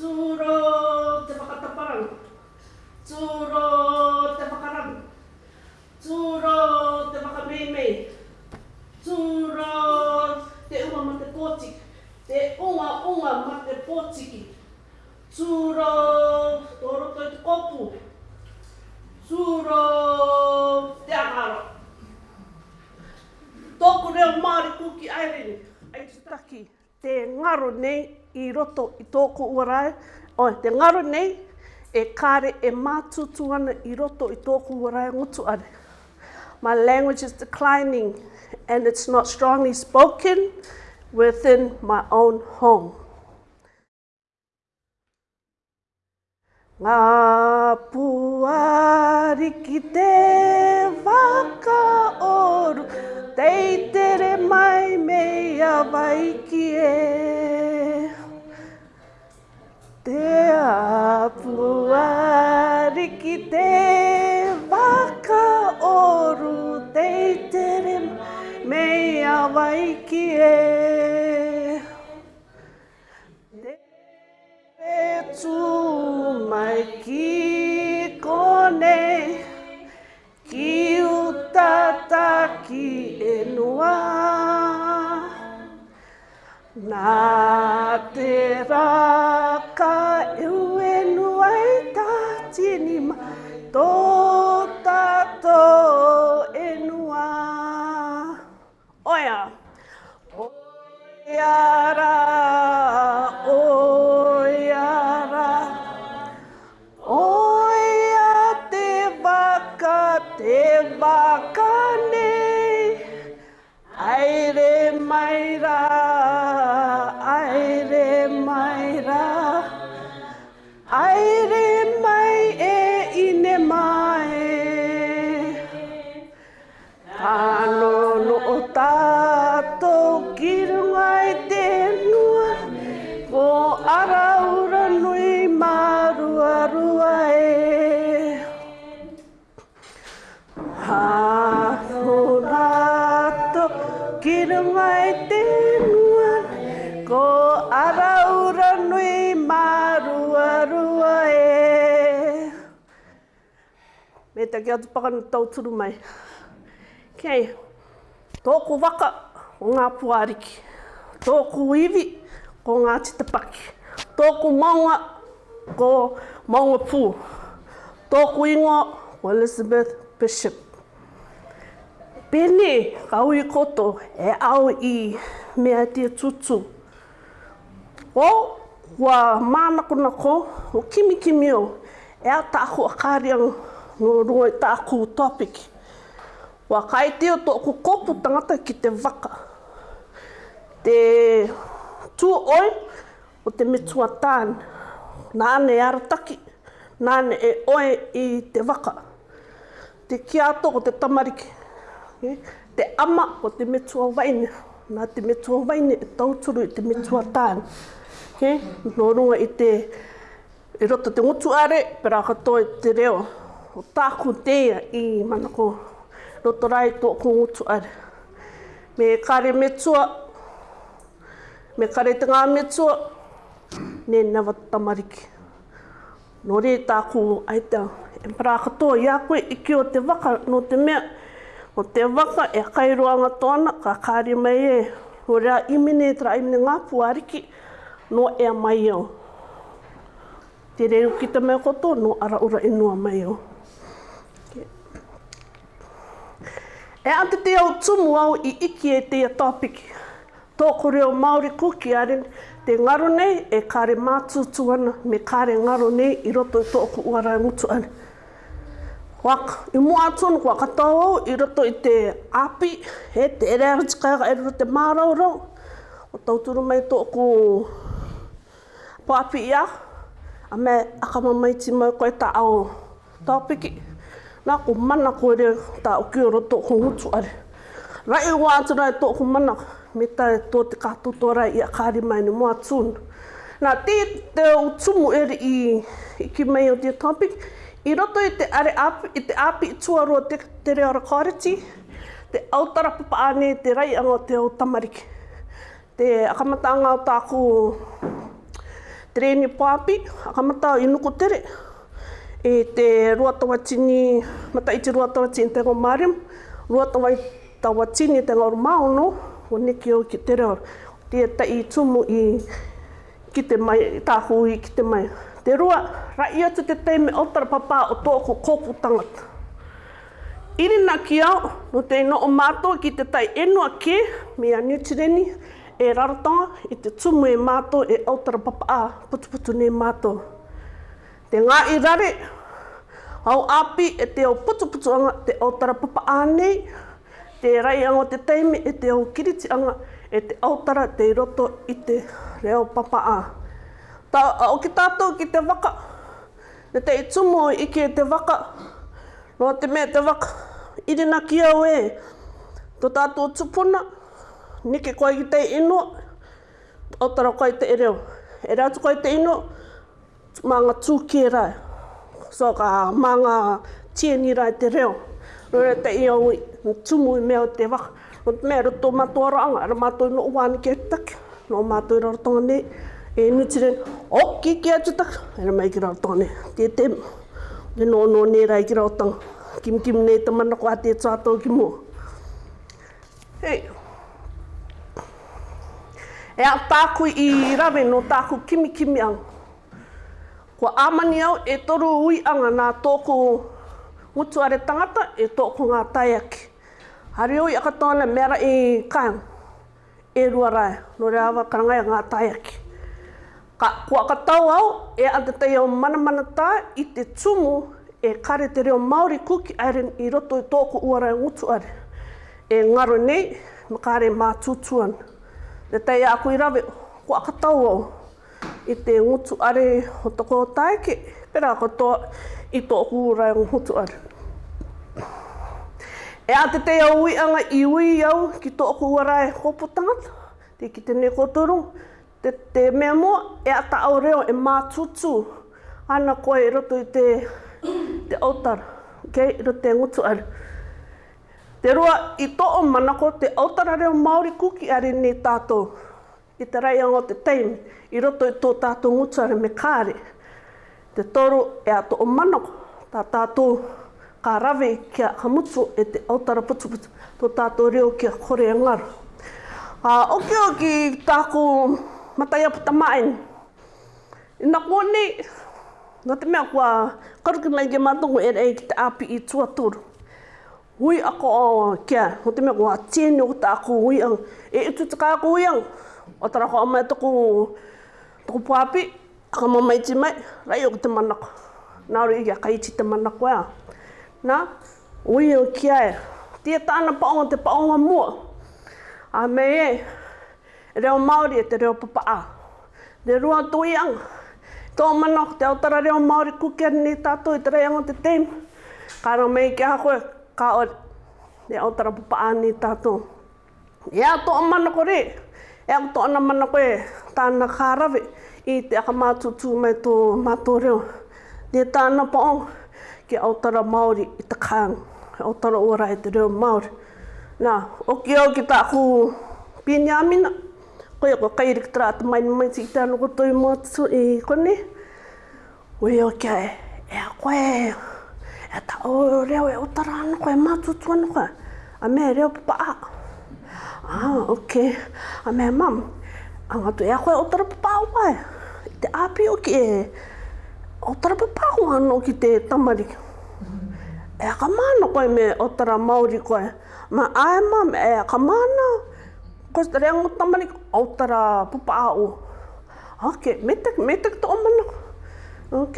Tūro te whakataparangu. Tūro te whakarangu. Tūro te whakamemei. Tūro te unga ma te pōtiki. Te unga unga ma te pōtiki. Tūro tō roto i te kopu. Tūro te akaro. Tōku reo Māori kūki airini. Ai te ngaro nei i roto i tōku uarae. O te ngaro nei, e kāre e mātutu ana i roto i tōku uarae ngutu are. My language is declining and it's not strongly spoken within my own home. Ngā puari ki te waka oru, teitere mai mea vai ki e. Te apua riki te waka oru te tere mei awa iki e. Te tu mai ki kone ki utata ki e Nā te rā. Me te ki atu pakana tau turu mai. Kei, tōku waka o ngā puāriki. Tōku iwi ko ngā titapaki. Tōku maunga ko maunga pū. Tōku ingo ko Elizabeth Bishop. Pēnei, ka ui koto e au i mea tia tutu. O, wa mānakuna ko, o kimi kimi o, e a tāku akāriang no rua i tāku topiki. Wa kai te o tōku kōpū tangata ki te waka. Te tū oi o te metua tāne. Nāne arataki, nāne e oe i te waka. Te kiato o te tamariki. Eh, te ama o te metua waine. Nā te metua waine e tauturu i te metua tāne. Eh, okay? No runga i te i roto te ngutu are, pera katoa te reo o tāko tēia i manako rotorai tō ko ngutu are. Me kare metua, me kare te ngā metua, ne nawa tamariki. Nō re tāko ai tau, e pra katoa i a koe i ki o te waka no te mea. O te waka e kairoanga tōna, ka kāre mai e. Nō rea imene tra imene ngā puariki, no e mai au. Te reo ki koto, no ara ura inua e mai au. E ante te au tumu au i iki e te atopiki. Tōko reo Māori kuki aren, te ngaro nei e kāre mātutu ana, me kāre ngaro nei i roto i tōku uarai mutu ana. Waka, i mua atonu kua katoa au, i roto i te api, he te ere aru tika e roto te mārau rau. O tauturu mai tōku po api ia, a me akamamaiti mai koe tā au topiki nā ko mana koe reo tā o kia roto ko hutu are. Rai e o ātu rai tō ko mana, me tā e tō te kātō tō i a kāri mai ni mua tūnu. Nā te te o tumu eri i, ki mei o dia topic, i roto i te are api, i te api i tuarua te, te reo rakariti, te autara papa ane, te rai anga te o tamariki. Te akamata anga o tāku treni pāpi, akamata o inuku tere, e te ruatawa tini, mata i te ruatawa tini te ngā marim, ruatawa i tawa tini te ngā mauno o neki o ki te reo, te ta i tumu i ki te mai, tāhu i ki te mai. Te rua, ra ia atu te teime o tara papā o tōku kōpū tangata. Iri nā ki au, no te ino o mātou ki te tai enua ke, mea niutireni, e rarotonga i te tumu e mato e au papa papā, putuputu ne mato te ngā i rare, au api e te au putuputuanga, te au papa ānei, te rai anga te teime e te au kiriti anga, e te autara te roto i te reo papa ā. Tā au ki tātou ki te waka, ne te i tumo i ki e te waka, no te mea te waka, irina ki au e, tō tātou tupuna, nike koe ki te inua, tara koe te ereo. E rātu koe te inua, manga ngā tūkē rai. So ka mā ngā rai te reo. Rere te i au i tumu i mea o te waka. O te mea roto mātua ranga, ara mātua no uāni kia taki. No mātua i rarotonga nei. E nuti rin, o ki kia tutaka. Ere mai ki rarotonga nei. Tie te mu. E no no nei rai ki rarotonga. Kim kim nei te mana kua te e tātou ki mua. Hei, E a tāku i rawe no tāku kimi kimi anga. Ko āmani au e toru ui anga nā tōku are tangata e tōku ngā tai aki. Hari ui aka tōna mera i kāng e rua rai, no rea awa karangai a ngā tai aki. Ka, kua aka tau au e ante au mana mana tā i te tumu e kare te reo Māori kuki airen i roto i tōku uarai e are. E ngaro nei, makare mā tūtuan. Te tei aku i rave, kua aka tau au i te ngutu are o toko taike, pera katoa i tō hūrae o ngutu are. E a te te au i anga i ui au ki tō hūrae hopu tangata, te ki tēne kotoro, te te mea mō e a ta au reo e mātutu ana koe i roto i te, te autara, ok, i roto te ngutu are. Te rua i tō o manako te autara reo Māori kuki are ni tātou i te rei o te teimi, i roto i tō tātou ngutsare me kāre. Te toro e ato o manako, tā tātou kā rawe kia hamutsu e te autara putu, tō tātou reo kia kore e ngaro. A oki oki tāko matai apu tamain. I nā kone, nā te mea kua karukinai ke mātungu e rei ki te api i tuatoro. Hui ako o kia, ho te mea kua tēne o tāko hui ang. E utu tika ako hui ang, o tara ko mai tuku tuku papi ka mo mai ti mai rai o te manako na ro i ka iti te manako ya na ui o kia e tia tana paonga te paonga mo a me e reo maori e te reo papa a le rua tui ang tō manako te tara reo maori kukia ni to i te rei te tem ka ro mei kia hakoe ka o le autara papa a ta to Ya to tō manako rei e au tōna mana koe tāna kārawe i te aka mātutu mai tō mātō reo. Nē tāna pōng ki Aotara Māori i te kāng, Aotara Ora i te reo Māori. Nā, oki au ki tāku pīnia mina, koe ko kairik tāra te mai mai ti i tāna koto i mātutu i kone. Ui au kia e, e a koe, e tā o reo e Aotara ana koe, mātutu ana koe. A me reo papa. A Ah, ok. A ah, mea mam, ang atu ea koe o tara papau pae. Te api o ki e, o tara papau anō ki te tamari. E ka mana koe me o tara Māori koe. Ma ae mam, e ka mana, ko te ang tamari o tara papau. Ok, metek metek to omana. Ok,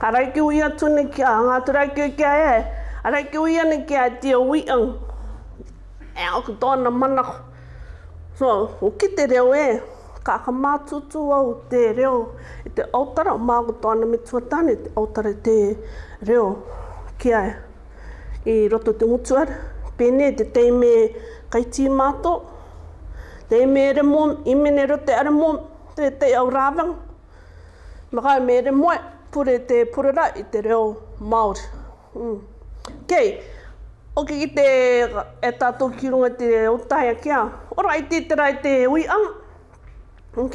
karai ki ui atune ki a, ngātura ki ui ki a e. Arai ki ui ane ki a tia ui ang e au ki tōna mana. So, o ki te reo e, ka ka mātutu au te reo i te autara, o māku tōna me tuatani te autara te reo ki ai. E, I roto te mutuara, pēne te teime kaiti mātō, teime ere mōm, imene ro te ere mōm, te te au rāwang. Makai me ere mōe, pure te purera i te reo Māori. Mm. Kei, okay. O ke ki te e tātou ki runga te o tāia kia. Ora, i te tera i te ui ang. Ok?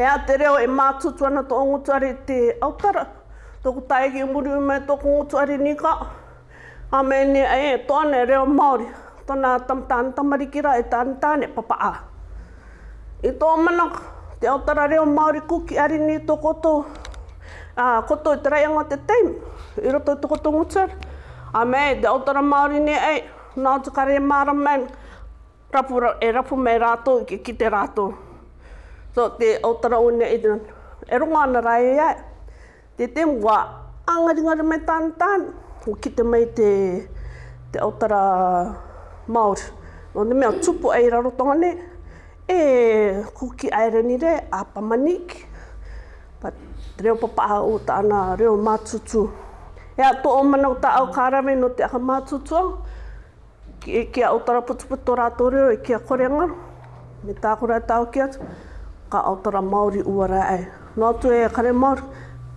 E a te reo e mātutu ana tō ngutu are te aukara. Tōku tāia ki umuri ui mai tōku ngutu are ni ka. A me ne e tōne reo Māori. Tōna tamtāne tamarikira e tāne tāne papa a. I tō mana te aukara reo Māori kuki are ni tō koto. A koto i te reanga te teimu. I roto i tō koto ngutu are. A me, te otara Māori ni, ei, nā te kare māra man, e rapu mei rato, ki, ki te rato. So, te otara une, e, e runga ana rai ia, te te mua, angaringari mei tan tan, o ki te mei te, te otara Māori. No ne mea tupu ei raro tōne, e kuki aere ni re, a pamaniki. reo papaha o tāna reo mātutu. Reo mātutu. E a tō omana o ta au karame no te aha mātutua, e ki a utara putuputo rātore e ki korenga, me tākura e tāo ki atu, ka autara Māori uara ai. Nō tu e kare Māori,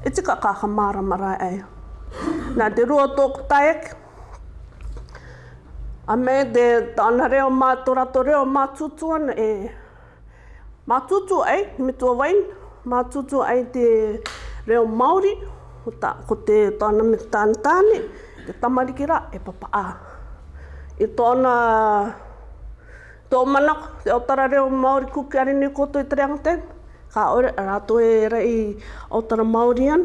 e tika ka ha mārama rai ai. Nā te rua tōku taek, a me de tāna reo mā tōra tō reo mā tūtuan e mā tūtu ai, me wain, mā ai te reo Māori, ko, ta, ko te tāna me tāna tāne, te tamariki rā e papa ā. I tōna tō manak, te otara reo Māori kuki arini koto i treanga tēn, ka ore rato e rei otara Māori an.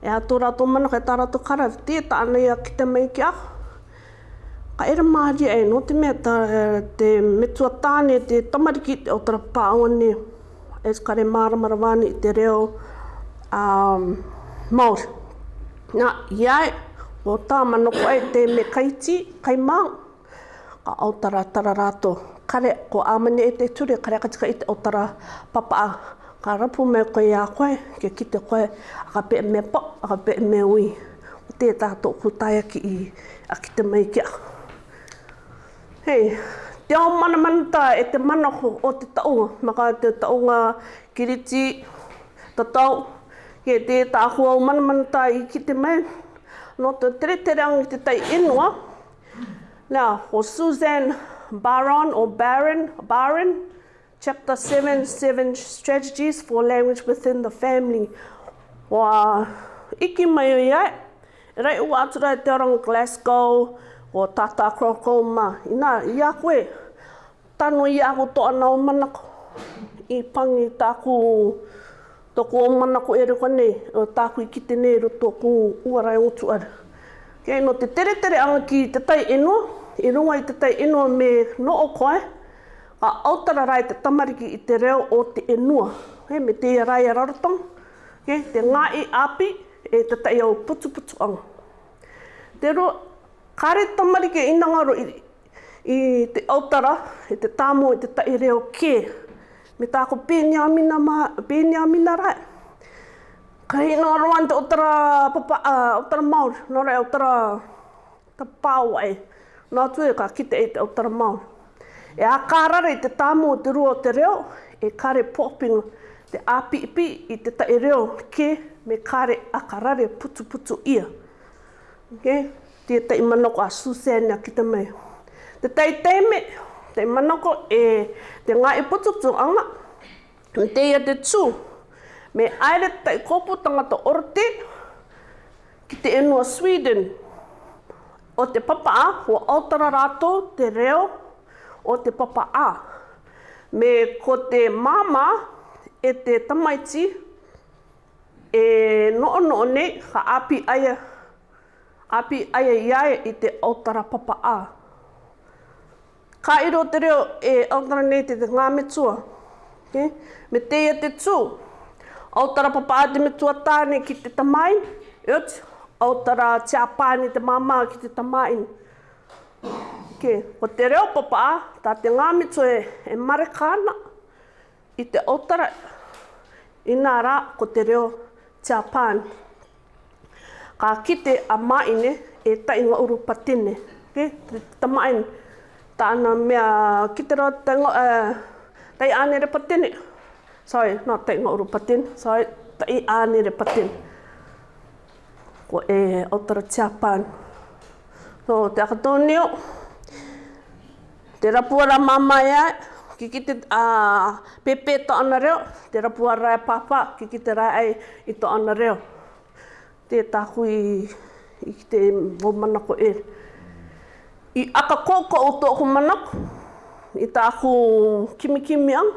E ato rato manak e tārato kara, e te tāna ia ki te mei ki aho. Ka ere Māori e no te mea tā, e, te metua tāne, te tamariki te otara pāone, e skare māramara wāne i te reo um, Māori. Nā, iai, o tā manoko ai te me kaiti, kai mā, ka au tara tara rātou. Kare, ko āmane e te ture, kare katika i te au tara papaa. Ka rapu me koe a koe, ke ki te koe, a ka pe me po, a ka pe me ui. O te tātou kutai aki i, aki te mai kia. Hei, te ao mana manata e te manako o te taunga, maka te taunga kiriti, tatau, ke te tāhua o manamanatā i ki te mea. No te tere tere ang te tai inua. Nā, o Suzanne Baron, o Baron, Baron, Chapter 7, 7 Strategies for Language Within the Family. wa i ki mai ia, rei u atura e te rong Glasgow, o Tata Krokoma. Nā, i a koe, tanu i a ko toa nao manako, i pangi tāku, Tōku o mana ko ere kone, o tākui ki te nei roto ko uarai o tu ara. Kei no te tere tere anga ki te tai enua, i runga i te tai enua me no o koe, ka autara rai te tamariki i te reo o te enua, he, me te ia rai a rarotong, he, te ngā i api e te tai au putu putu anga. Te ro, kare tamariki i nangaro i, te autara, i te tāmo i te tai reo kei, Me tā ko pēni a mina ma, pēni a mina rai. Ka hei nō te otara, papa, uh, otara maur, nō rei otara, ta pāu ai. Nā tu e ka kite e te otara maur. E a kārara i te tāmo o te rua o te reo, e kare popinga te api ipi i te tae reo ke me kare a kārare putu putu ia. Ok? Tia tai manoko a susenia ki te mei. Te tai te manoko e te ngā e putuktu anga, te ia te tū, me aere tai kōpū tangata orte, ki te enua Sweden, o te papa a, o Aotara rato, te reo, o te papa a. Me ko te mama e te tamaiti, e noo noo nei, ka api aia, api aia iae i te Aotara papa a. Ka iro te reo e aotara nei te ngā me tua. Okay? Me te te tū. Autara papa te me tua tāne ki te tamai. Iot. Aotara te apāne te mamā ki te tamai. Okay. Ko te reo papa, tā te ngā me tua e, e marekāna. I te aotara i nā rā ko te reo te apāne. Ka kite a maine e tainga uru patine. Okay? Te tamaine. Te tamaine tāna mea ki te rau te ngau, eh, tei ānere patene. Sorry, nā tei ngau ru patene, sorry, tei ānere patene. Ko e Otara Tiapan. So, te akatonio, te rapuara mama e ki ki te pepe e to ana reo, te rapuara e papa, ki ki te rai ai i to ana reo. Te tāhui i, te vomana ko e. Eh i aka koko o tō ko manaku, i tā ko kimikimi ang.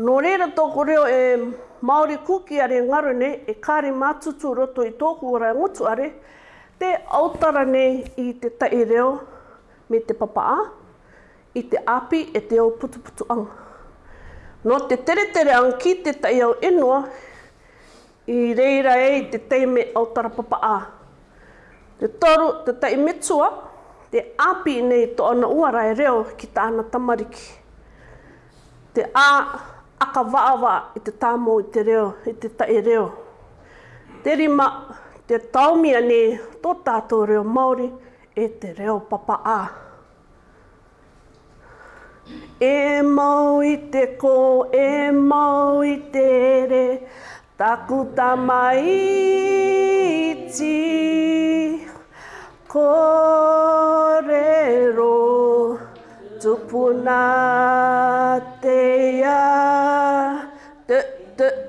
Nō reira tō reo e Māori kuki are ngaru ne, e kāre mātutu roto i tō ko ora ngutu are, te autara ne i te tai reo me te papaa, i te api e te au putu ang. Nō te tere tere ang ki te tai au enua, i reira e i te teime autara papaa. Te toru, te tai metua, metua, te api nei to ana uarai reo ki tāna tamariki. Te a aka waawa i te tāmo i te reo, i te tae reo. Te rima, te taumia nei tō tātou reo Māori e te reo papa a. E mau i te ko, e mau i te re, taku tama ti korero tupuna te ia. Tuk, tuk,